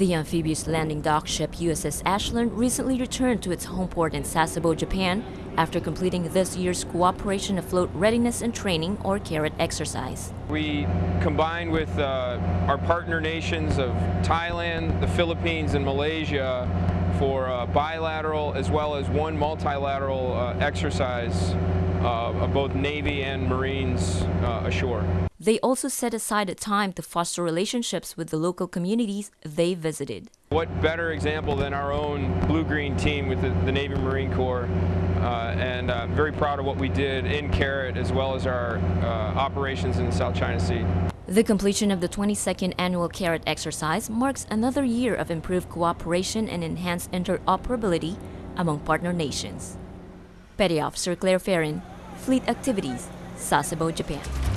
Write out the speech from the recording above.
The amphibious landing dock ship USS Ashland recently returned to its home port in Sasebo, Japan, after completing this year's Cooperation Afloat Readiness and Training or CARAT exercise. We combined with uh, our partner nations of Thailand, the Philippines, and Malaysia for a bilateral as well as one multilateral uh, exercise uh, of both Navy and Marines uh, ashore. They also set aside a time to foster relationships with the local communities they visited. What better example than our own blue-green team with the, the, Navy Marine Corps uh, and I'm very proud of what we did in CARAT as well as our uh, operations in the South China Sea. The completion of the 22nd annual CARAT exercise marks another year of improved cooperation and enhanced interoperability among partner nations. Petty Officer Claire Ferrin, Fleet Activities, Sasebo, Japan.